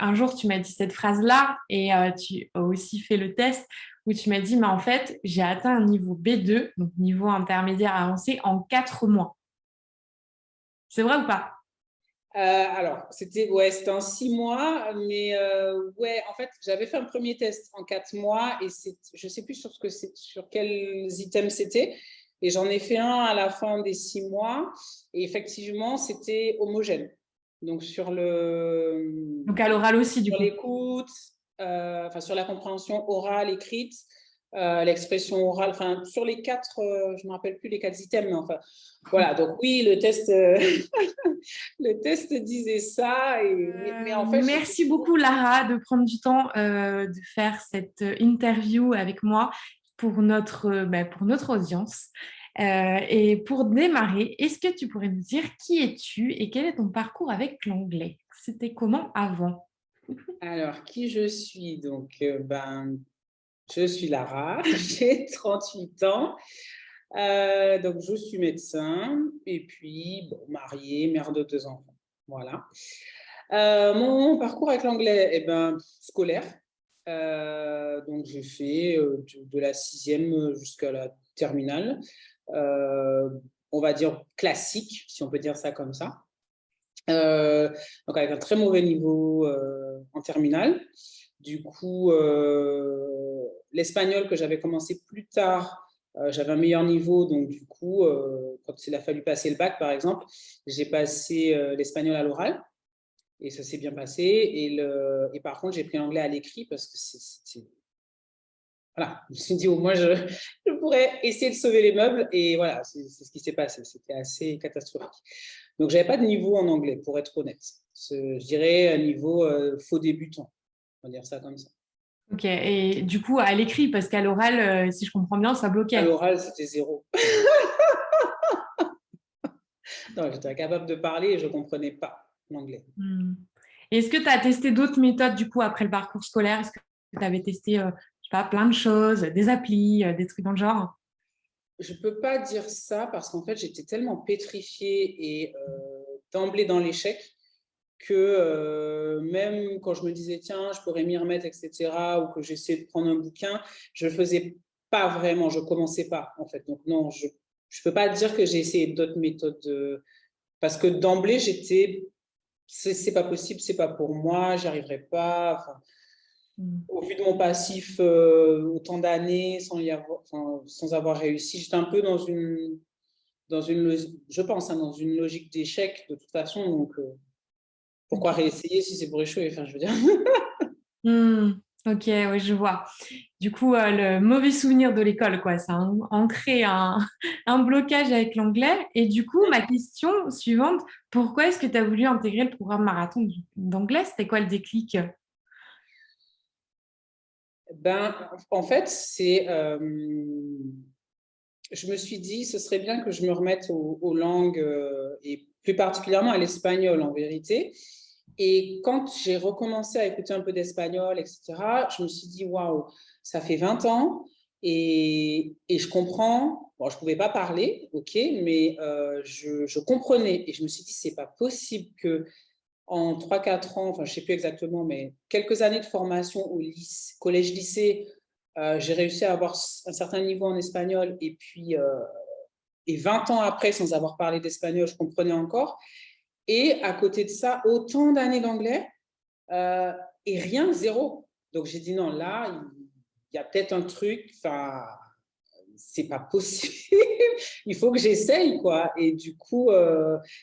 un jour, tu m'as dit cette phrase-là et euh, tu as aussi fait le test où tu m'as dit, mais en fait, j'ai atteint un niveau B2, donc niveau intermédiaire avancé, en quatre mois. C'est vrai ou pas? Euh, alors, c'était ouais, en six mois, mais euh, ouais, en fait, j'avais fait un premier test en quatre mois et je ne sais plus sur, ce que sur quels items c'était. Et j'en ai fait un à la fin des six mois. Et effectivement, c'était homogène. Donc, sur le. Donc, à l'oral aussi, du coup. l'écoute, euh, enfin, sur la compréhension orale, écrite, euh, l'expression orale, enfin, sur les quatre, euh, je ne me rappelle plus les quatre items, mais enfin, voilà. Donc, oui, le test, le test disait ça. Et, mais, en fait, Merci beaucoup, Lara, de prendre du temps de faire cette interview avec moi pour notre, ben, pour notre audience. Euh, et pour démarrer, est-ce que tu pourrais nous dire qui es-tu et quel est ton parcours avec l'anglais? C'était comment avant? Alors, qui je suis? Donc, euh, ben, je suis Lara, j'ai 38 ans. Euh, donc, je suis médecin et puis mariée, mère de deux enfants. Voilà. mon parcours avec l'anglais, eh ben, scolaire. donc, j'ai fait de la sixième jusqu'à la terminale. Euh, on va dire, classique, si on peut dire ça comme ça. Euh, donc avec un très mauvais niveau euh, en terminale. Du coup, l'espagnol que j'avais commencé plus tard, j'avais un meilleur niveau, donc du coup, quand il a fallu passer le bac, par exemple, j'ai passé l'espagnol à l'oral, et ça s'est bien passé. Et, et par contre, j'ai pris l'anglais à l'écrit parce que c'est voilà, je me suis dit, au moins, je, pourrais essayer de sauver les meubles. Et voilà, c'est ce qui s'est passé. C'était assez catastrophique. Donc, je n'avais pas de niveau en anglais, pour être honnête. Je dirais un niveau euh, faux débutant. On va dire ça comme ça. Ok, et du coup, à l'écrit, parce qu'à l'oral, euh, si je comprends bien, ça bloquait. À l'oral, c'était zéro. non, j'étais incapable de parler et je ne comprenais pas l'anglais. Hmm. Est-ce que tu as testé d'autres méthodes, du coup, après le parcours scolaire? Est-ce que tu avais testé euh, pas, plein de choses, des applis, euh, des trucs dans le genre Je ne peux pas dire ça parce qu'en fait, j'étais tellement pétrifiée et euh, d'emblée dans l'échec que euh, même quand je me disais, tiens, je pourrais m'y remettre, etc., ou que j'essayais de prendre un bouquin, je ne faisais pas vraiment, je ne commençais pas, en fait. Donc non, je ne peux pas dire que j'ai essayé d'autres méthodes, parce que d'emblée, j'étais, c'est pas possible, c'est pas pour moi, j'y arriverai pas. Mm. Au vu de mon passif euh, autant d'années sans, avoir, sans avoir réussi, j'étais un peu dans une, dans une je pense, hein, dans une logique d'échec de toute façon. Donc, euh, pourquoi réessayer si c'est pour échouer enfin, je veux dire. Mm. Ok, oui, je vois. Du coup, euh, le mauvais souvenir de l'école, quoi, ça a ancré un, un blocage avec l'anglais. Et du coup, ma question suivante, pourquoi est-ce que tu as voulu intégrer le programme marathon d'anglais? C'était quoi le déclic? Ben, en fait, c'est, euh, je me suis dit, ce serait bien que je me remette aux, langues euh, et plus particulièrement à l'espagnol en vérité. Et quand j'ai recommencé à écouter un peu d'espagnol, etc., je me suis dit, waouh, ça fait 20 ans et, et, je comprends. Bon, je ne pouvais pas parler, ok, mais euh, je, je, comprenais. Et je me suis dit, c'est pas possible que en 3-4 ans, enfin je ne sais plus exactement, mais quelques années de formation au collège-lycée, euh, j'ai réussi à avoir un certain niveau en espagnol et puis euh, et 20 ans après, sans avoir parlé d'espagnol, je comprenais encore. Et à côté de ça, autant d'années d'anglais euh, et rien, zéro. Donc j'ai dit non, là, il y a peut-être un truc, enfin, c'est pas possible, il faut que j'essaye, quoi. Et du coup,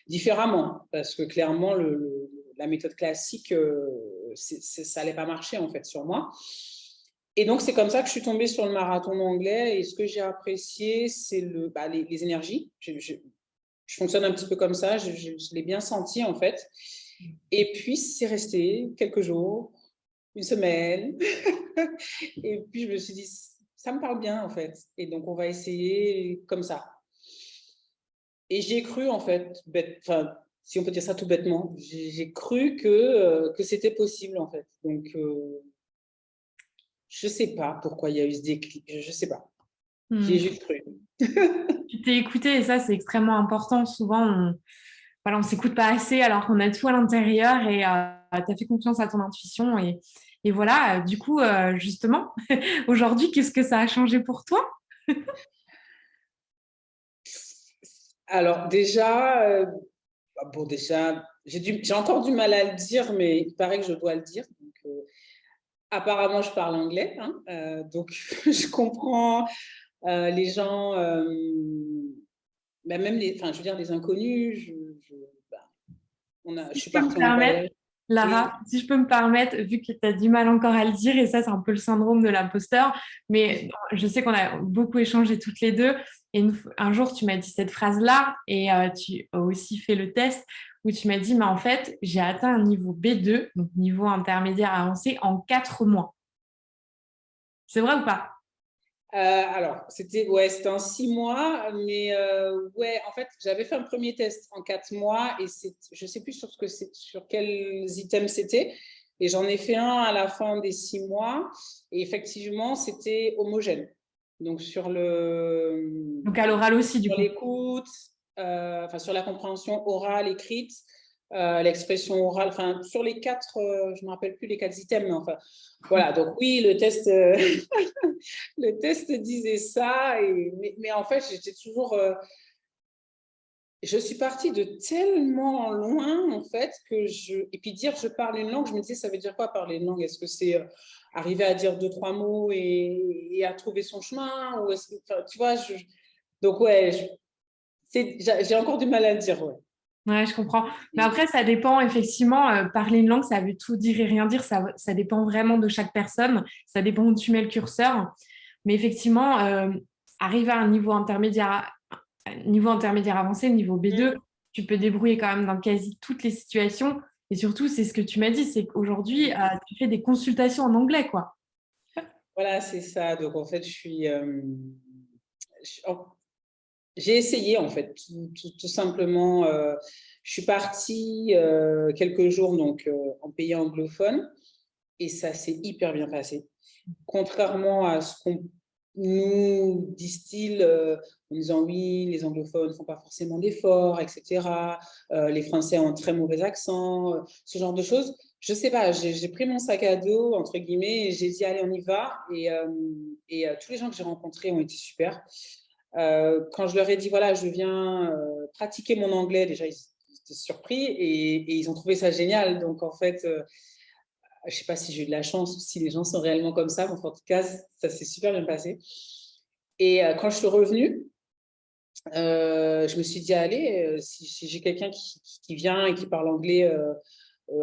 différemment, parce que clairement, le, la méthode classique, euh, ça n'allait pas marcher en fait sur moi. Et donc, c'est comme ça que je suis tombée sur le marathon anglais. Et ce que j'ai apprécié, c'est le, bah, les, énergies. Je, fonctionne un petit peu comme ça. Je, l'ai bien senti, en fait. Et puis, c'est resté quelques jours, une semaine. et puis, je me suis dit, ça me parle bien, en fait. Et donc, on va essayer comme ça. Et j'ai cru, en fait, enfin, si on peut dire ça tout bêtement. J'ai cru que, euh, que c'était possible, en fait. Donc, euh, je ne sais pas pourquoi il y a eu ce déclic. Je ne sais pas. J'ai hmm. juste cru. tu t'es écouté et ça, c'est extrêmement important. Souvent, on voilà, ne s'écoute pas assez alors qu'on a tout à l'intérieur et, euh, as fait confiance à ton intuition et, et voilà, du coup, justement, aujourd'hui, qu'est-ce que ça a changé pour toi? Alors déjà, bon déjà, j'ai encore du mal à le dire, mais il paraît que je dois le dire. apparemment, je parle anglais, hein, donc je comprends les gens bah, même les, enfin, je veux dire, les inconnus, je, je, bah, on a, je suis partie en Lara, si je peux me permettre, vu que tu as du mal encore à le dire, et ça, c'est un peu le syndrome de l'imposteur, mais je sais qu'on a beaucoup échangé toutes les deux. Et un jour, tu m'as dit cette phrase-là, et euh, tu as aussi fait le test où tu m'as dit, mais en fait, j'ai atteint un niveau B2, donc niveau intermédiaire avancé, en quatre mois. C'est vrai ou pas? Alors, c'était ouais, en six mois, mais euh, ouais, en fait, j'avais fait un premier test en quatre mois et je ne sais plus sur, ce que sur quels items c'était. Et j'en ai fait un à la fin des six mois. Et effectivement, c'était homogène. Donc, sur le. Donc, à l'oral aussi, du coup. l'écoute, euh, enfin, sur la compréhension orale, écrite, euh, l'expression orale, enfin, sur les quatre, euh, je ne me rappelle plus les quatre items, mais enfin, voilà, donc oui, le test, euh, le test disait ça, mais, en fait, j'étais toujours, je suis partie de tellement loin, en fait, que je, et puis dire je parle une langue, je me disais, ça veut dire quoi parler une langue? Est-ce que c'est arriver à dire deux, trois mots et, à trouver son chemin, ou est-ce que, tu vois, donc ouais, j'ai encore du mal à dire, ouais. Ouais, je comprends. Mais après, ça dépend, effectivement, euh, parler une langue, ça veut tout dire et rien dire, ça, ça, dépend vraiment de chaque personne, ça dépend où tu mets le curseur. Mais effectivement, euh, arriver à un niveau intermédiaire, niveau intermédiaire avancé, niveau B2, mm. tu peux débrouiller quand même dans quasi toutes les situations. Et surtout, c'est ce que tu m'as dit, c'est qu'aujourd'hui, euh, tu fais des consultations en anglais, quoi. Voilà, c'est ça. Donc, en fait, je suis... J'ai essayé, en fait, tout, simplement. Euh, je suis partie euh, quelques jours donc, euh, en pays anglophone et ça s'est hyper bien passé. Contrairement à ce qu'on nous disent en disant oui, les anglophones ne font pas forcément d'efforts, etc. les Français ont un très mauvais accent, ce genre de choses. Je ne sais pas, j'ai pris mon sac à dos, entre guillemets, et j'ai dit allez, on y va. Et tous les gens que j'ai rencontrés ont été super. Euh, quand je leur ai dit, voilà, je viens euh, pratiquer mon anglais, déjà, ils étaient surpris et, ils ont trouvé ça génial. Donc, en fait, euh, je ne sais pas si j'ai eu de la chance ou si les gens sont réellement comme ça, mais en tout cas, ça s'est super bien passé. Et quand je suis revenue, je me suis dit, allez, si, j'ai quelqu'un qui, vient et qui parle anglais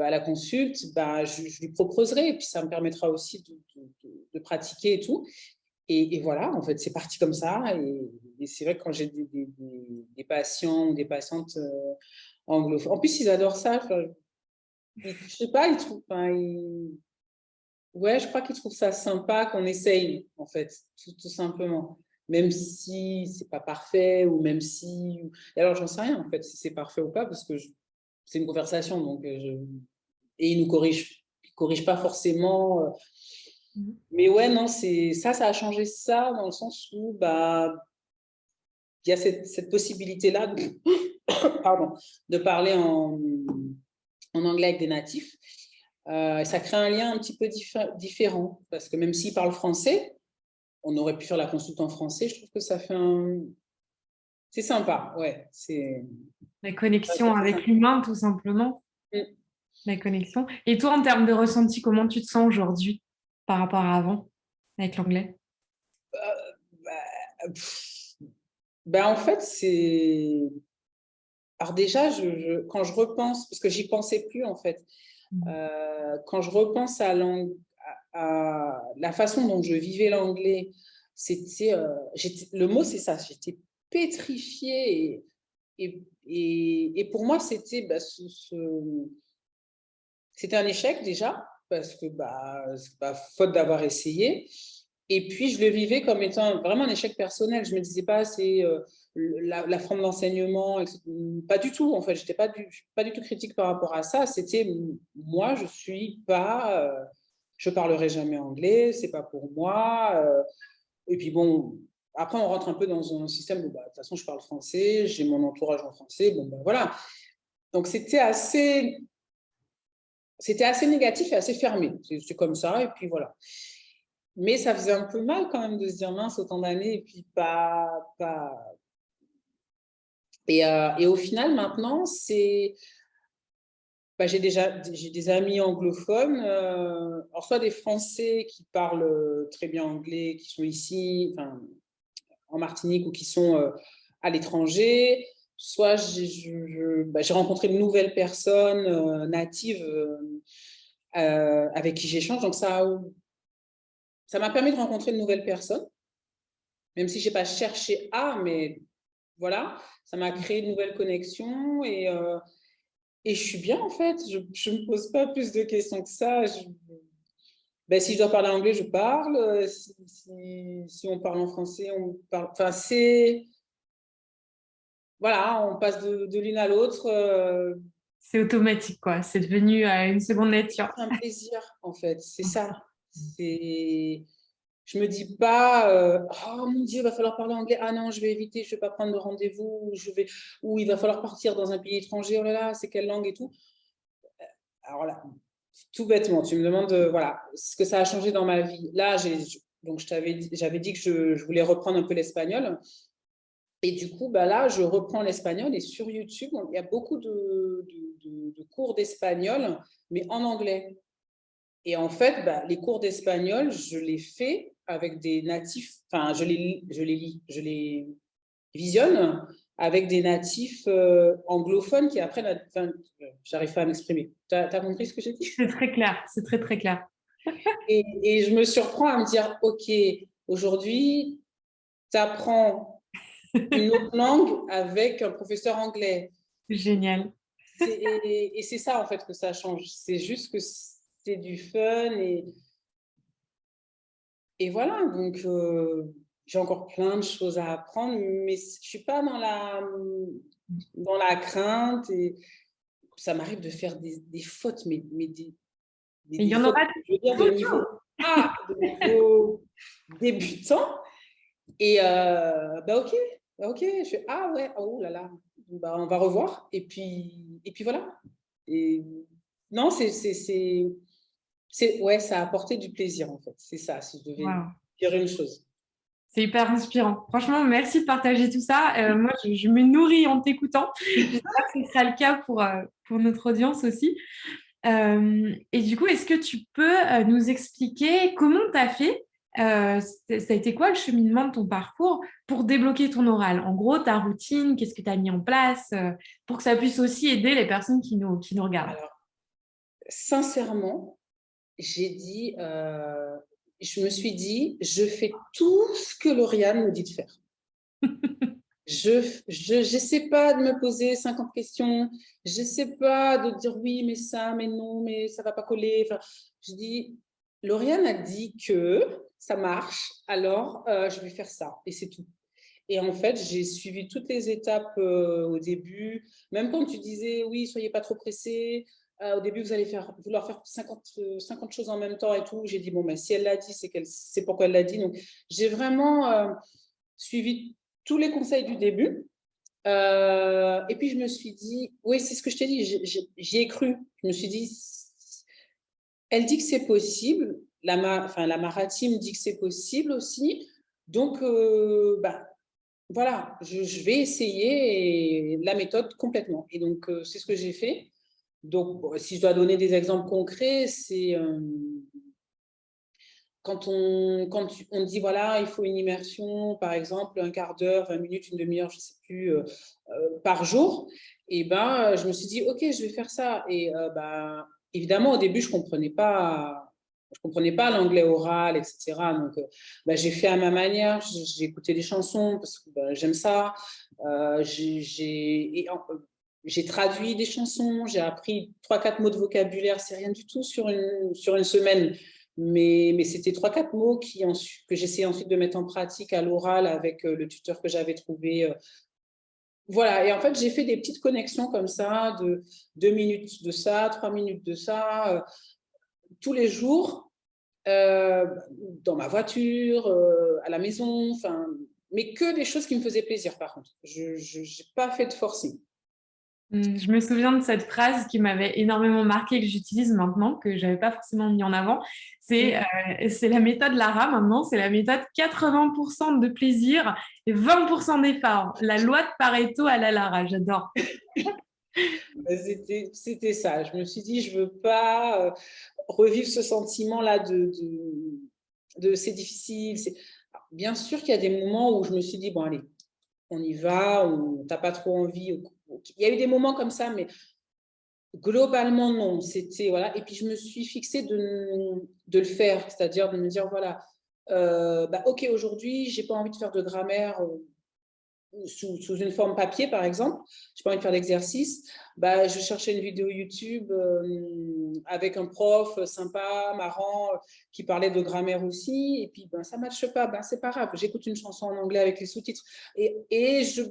à la consulte, bah, je, lui proposerai et puis ça me permettra aussi de pratiquer et tout. Et, voilà, en fait, c'est parti comme ça. Et, c'est vrai que quand j'ai des, patients ou des patientes euh, anglophones, en plus, ils adorent ça. Je ne sais pas, ils trouvent. Ouais, je crois qu'ils trouvent ça sympa qu'on essaye, en fait, tout, simplement. Même si c'est pas parfait ou même si. alors, j'en sais rien, en fait, si c'est parfait ou pas, parce que c'est une conversation. Donc, euh. Et ils nous corrigent, corrigent pas forcément. Mmh. Mais ouais, non, ça, ça a changé ça dans le sens où bah, il y a cette, possibilité-là de, pardon, de parler en, en anglais avec des natifs. Euh, ça crée un lien un petit peu différent parce que même s'ils parlent français, on aurait pu faire la consulte en français. Je trouve que ça fait un... C'est sympa, ouais. La connexion avec l'humain, tout simplement. Mmh. La connexion. Et toi, en termes de ressenti, comment tu te sens aujourd'hui? Par rapport à avant avec l'anglais? Euh, bah, ben, En fait, c'est... Alors déjà, je, quand je repense, parce que j'y pensais plus en fait, mmh. euh, quand je repense à, à, la façon dont je vivais l'anglais, c'était, euh, le mot c'est ça, j'étais pétrifiée et, et, et, pour moi c'était bah, ce, c'était un échec déjà parce que bah, c'est pas faute d'avoir essayé. Et puis, je le vivais comme étant vraiment un échec personnel. Je me disais pas, c'est euh, la, forme d'enseignement, pas du tout. En fait, je n'étais pas du, pas du tout critique par rapport à ça. C'était moi, je suis pas, euh, je parlerai jamais anglais, c'est pas pour moi. Euh. et puis bon, après, on rentre un peu dans un système où, bah, de toute façon, je parle français, j'ai mon entourage en français, bon, ben voilà. Donc, c'était assez c'était assez négatif et assez fermé. C'est comme ça, et puis voilà. Mais ça faisait un peu mal quand même de se dire mince autant d'années et puis pas... pas... Et, euh, au final, maintenant, c'est... Bah, j'ai déjà des amis anglophones, euh, soit des Français qui parlent très bien anglais, qui sont ici, en Martinique ou qui sont euh, à l'étranger, soit bah, j'ai rencontré de nouvelles personnes euh, natives euh, avec qui j'échange. Donc, ça m'a permis de rencontrer de nouvelles personnes, même si je n'ai pas cherché à, mais voilà, ça m'a créé de nouvelles connexions et, et je suis bien en fait. Je ne me pose pas plus de questions que ça. Ben, si je dois parler anglais, je parle. Si on parle en français, on parle. Enfin, c'est voilà, on passe de, l'une à l'autre. Euh. C'est automatique, quoi. C'est devenu euh, une seconde nature. C'est un plaisir, en fait. C'est ça. C'est... Je me dis pas, euh, oh mon Dieu, il va falloir parler anglais. Ah non, je vais éviter, je vais pas prendre de rendez-vous. Je vais, ou il va falloir partir dans un pays étranger. Oh là là, c'est quelle langue et tout. Alors là, tout bêtement, tu me demandes, voilà, ce que ça a changé dans ma vie. Là, j'ai, donc j'avais dit que je, je voulais reprendre un peu l'espagnol. Et du coup, bah là, je reprends l'espagnol et sur YouTube, il y a beaucoup de, cours d'espagnol, mais en anglais. Et en fait, bah, les cours d'espagnol, je les fais avec des natifs, enfin, je les, je les lis, je les visionne avec des natifs euh, anglophones qui apprennent, enfin, j'arrive pas à m'exprimer. Tu as, compris ce que j'ai dit? C'est très clair, c'est très très clair. et, et, je me surprends à me dire, OK, aujourd'hui, tu apprends une autre langue avec un professeur anglais. Génial. Et, c'est ça, en fait, que ça change. C'est juste que c'est du fun et, et voilà. Donc, euh, j'ai encore plein de choses à apprendre, mais je ne suis pas dans la, dans la crainte. Et ça m'arrive de faire des, des, fautes, mais, mais des, Il y en aura je veux dire, de niveau, ah, de niveau débutant. Et euh, bah ok, ok, je fais ah ouais, oh là là, bah, on va revoir. Et puis, et puis voilà. Et non, c'est, c'est, ouais, ça a apporté du plaisir en fait. C'est ça, si je devais dire une chose. C'est hyper inspirant. Franchement, merci de partager tout ça. Euh, moi, je, me nourris en t'écoutant. J'espère que ce sera le cas pour, euh, pour notre audience aussi. Euh, et du coup, est-ce que tu peux nous expliquer comment tu as fait euh, ça a été quoi le cheminement de ton parcours pour débloquer ton oral? En gros, ta routine, qu'est-ce que tu as mis en place euh, pour que ça puisse aussi aider les personnes qui nous, qui nous regardent? Alors, Sincèrement, j'ai dit, euh, je me suis dit, je fais tout ce que Lauriane me dit de faire. je n'essaie pas de me poser 50 questions, je n'essaie pas de dire oui, mais ça, mais non, mais ça ne va pas coller. Enfin, je dis, Lauriane a dit que ça marche, alors euh, je vais faire ça, et c'est tout. Et en fait, j'ai suivi toutes les étapes euh, au début, même quand tu disais, oui, soyez pas trop pressés, euh, au début, vous allez vouloir faire 50, 50 choses en même temps et tout. J'ai dit, bon, ben, si elle l'a dit, c'est c'est pourquoi elle l'a dit. Donc, j'ai vraiment suivi tous les conseils du début. et puis, je me suis dit, oui, c'est ce que je t'ai dit, j'y ai cru. Je me suis dit, elle dit que c'est possible, la, enfin, la maritime dit que c'est possible aussi. Donc, euh, bah, voilà, je, vais essayer la méthode complètement. Et donc, euh, c'est ce que j'ai fait. Donc, si je dois donner des exemples concrets, c'est euh, quand, on, quand on dit, voilà, il faut une immersion, par exemple, un quart d'heure, 20 minutes, une demi-heure, je ne sais plus, par jour, et ben, je me suis dit, OK, je vais faire ça. Et bah, évidemment, au début, je ne comprenais pas je comprenais pas l'anglais oral, etc. Donc, euh, bah, j'ai fait à ma manière, j'ai écouté des chansons parce que bah, j'aime ça. Euh, j'ai traduit des chansons, j'ai appris trois, quatre mots de vocabulaire, c'est rien du tout sur une, sur une semaine. Mais, mais c'était trois, quatre mots qui, que j'essayais ensuite de mettre en pratique à l'oral avec euh, le tuteur que j'avais trouvé voilà, et en fait, j'ai fait des petites connexions comme ça, de deux minutes de ça, trois minutes de ça, tous les jours, euh, dans ma voiture, euh, à la maison, enfin, mais que des choses qui me faisaient plaisir par contre. Je n'ai pas fait de forcing. Mmh, je me souviens de cette phrase qui m'avait énormément marqué que j'utilise maintenant, que je n'avais pas forcément mis en avant. C'est euh, la méthode Lara maintenant, c'est la méthode 80% de plaisir et 20% d'effort. La loi de Pareto à la Lara, j'adore. Bah, c'était ça. Je me suis dit, je ne veux pas euh, revivre ce sentiment-là de, de, c'est difficile. Bien sûr qu'il y a des moments où je me suis dit, bon allez, on y va, on n'a pas trop envie, il y a eu des moments comme ça, mais globalement, non. C'était voilà. Et puis, je me suis fixée de, de le faire, c'est-à-dire de me dire, voilà, euh, bah, OK, aujourd'hui, j'ai pas envie de faire de grammaire euh, sous, une forme papier, par exemple, j'ai pas envie de faire d'exercice, bah, je cherchais une vidéo YouTube euh, avec un prof sympa, marrant, qui parlait de grammaire aussi, et puis ben, ça ne matche pas, ben, c'est pas grave, j'écoute une chanson en anglais avec les sous-titres. Et, et je,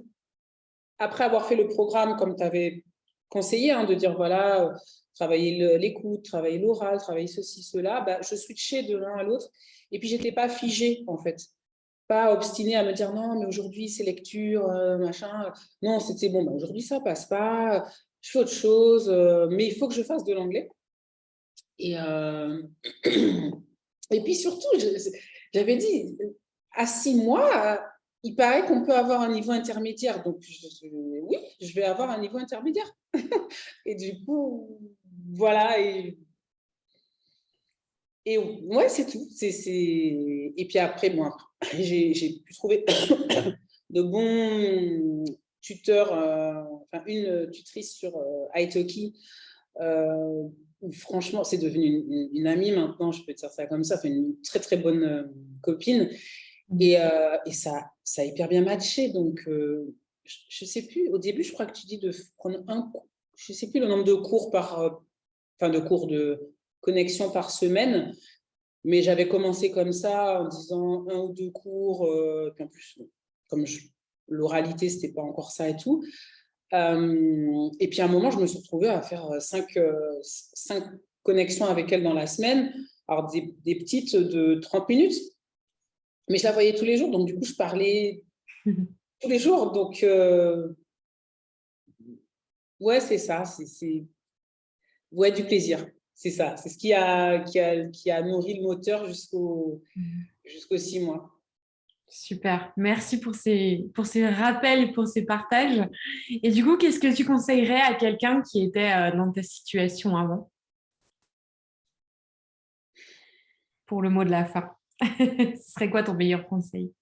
après avoir fait le programme, comme tu avais conseillé, hein, de dire, voilà, euh, travailler l'écoute, travailler l'oral, travailler ceci, cela, bah, je switchais de l'un à l'autre. Et puis, je n'étais pas figée, en fait. Pas obstinée à me dire, non, mais aujourd'hui, c'est lecture, euh, machin. Non, c'était, bon, bah, aujourd'hui, ça passe pas, je fais autre chose, euh, mais il faut que je fasse de l'anglais. Et puis, surtout, j'avais dit, à six mois, il paraît qu'on peut avoir un niveau intermédiaire. Donc, oui, je vais avoir un niveau intermédiaire. et du coup, voilà. Et, et ouais, c'est tout. Et puis après, moi, j'ai pu trouver de bons tuteurs, euh, enfin, une tutrice sur euh, Italki, euh, franchement, c'est devenu une, amie maintenant, je peux dire ça comme ça, une très très bonne euh, copine. Et, et ça, ça a hyper bien matché. Donc, euh, je ne sais plus, au début, je crois que tu dis de prendre un je ne sais plus le nombre de cours par, euh, de cours de connexion par semaine, mais j'avais commencé comme ça en disant un ou deux cours, euh, puis en plus, comme l'oralité, ce n'était pas encore ça et tout. et puis à un moment, je me suis retrouvée à faire cinq, cinq connexions avec elle dans la semaine, alors des petites de 30 minutes, mais je la voyais tous les jours, donc du coup, je parlais tous les jours. Donc, euh, ouais, c'est ça. C'est ouais, du plaisir. C'est ça. C'est ce qui a, qui, a, qui a nourri le moteur jusqu'au jusqu'aux six mois. Super, merci pour ces, pour ces rappels, pour ces partages. Et du coup, qu'est-ce que tu conseillerais à quelqu'un qui était euh, dans ta situation avant? Pour le mot de la fin. Ce serait quoi ton meilleur conseil?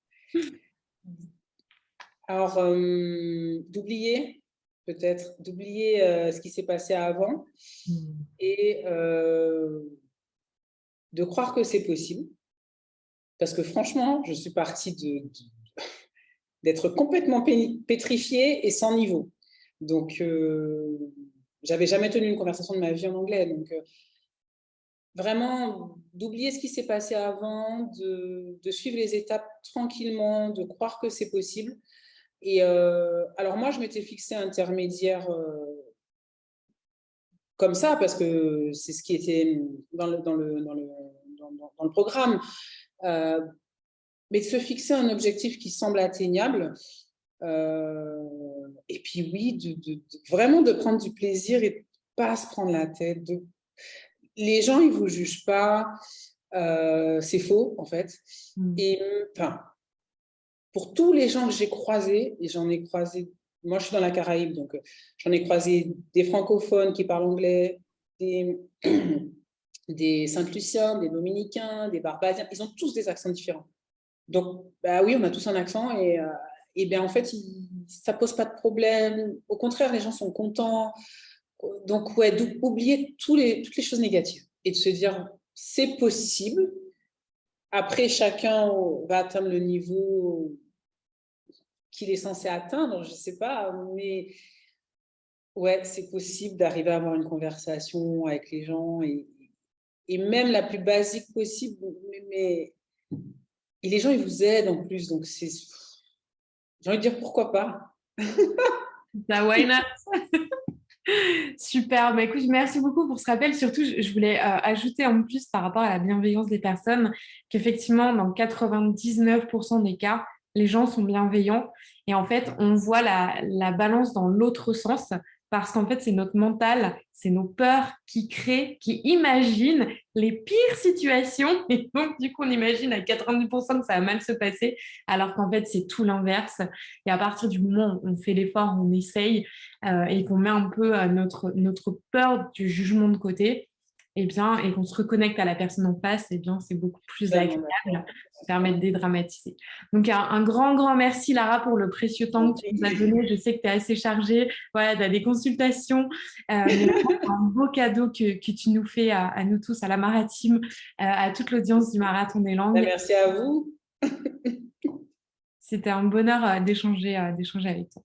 Alors, euh, d'oublier, peut-être, d'oublier euh, ce qui s'est passé avant hmm. et euh, de croire que c'est possible. Parce que franchement, je suis partie d'être complètement pétrifiée et sans niveau. Donc, j'avais jamais tenu une conversation de ma vie en anglais. Donc, vraiment d'oublier ce qui s'est passé avant, de, suivre les étapes tranquillement, de croire que c'est possible. Et euh, alors moi, je m'étais fixé intermédiaire euh, comme ça, parce que c'est ce qui était dans le, dans le, dans le, dans, le programme. Euh, mais de se fixer un objectif qui semble atteignable, et puis oui, de, vraiment de prendre du plaisir et de pas se prendre la tête, de les gens, ils ne vous jugent pas. Euh, c'est faux, en fait. Mm. Et enfin, pour tous les gens que j'ai croisés, et j'en ai croisé, moi je suis dans la Caraïbe, donc euh, j'en ai croisé des francophones qui parlent anglais, des, des Saint-Luciens, des Dominicains, des Barbadiens, ils ont tous des accents différents. Donc, bah oui, on a tous un accent et, euh, et bien en fait, ça ça pose pas de problème. Au contraire, les gens sont contents donc, ouais, oublier tous les, toutes les choses négatives et de se dire, c'est possible. Après, chacun va atteindre le niveau qu'il est censé atteindre, je ne sais pas, mais ouais, c'est possible d'arriver à avoir une conversation avec les gens et, et même la plus basique possible, mais, et les gens, ils vous aident en plus, donc c'est... J'ai envie de dire, pourquoi pas bah, why not? Super, bah, écoute, merci beaucoup pour ce rappel. Surtout, je voulais euh, ajouter en plus par rapport à la bienveillance des personnes qu'effectivement, dans 99% des cas, les gens sont bienveillants. Et en fait, on voit la, balance dans l'autre sens. Parce qu'en fait, c'est notre mental, c'est nos peurs qui créent, qui imaginent les pires situations. Et donc, du coup, on imagine à 90% que ça va mal se passer, alors qu'en fait, c'est tout l'inverse. Et à partir du moment où on fait l'effort, on essaye euh, et qu'on met un peu euh, notre, notre peur du jugement de côté, eh bien, et qu'on se reconnecte à la personne en face, eh bien, c'est beaucoup plus agréable, ça permet de dédramatiser. Donc, un, grand, grand merci, Lara, pour le précieux temps que tu nous as donné. Je sais que tu es assez chargée, voilà, tu as des consultations. Euh, un beau cadeau que, que, tu nous fais à, nous tous, à la Maratime, euh, à toute l'audience du Marathon des Langues. Merci à vous. C'était un bonheur euh, d'échanger avec toi.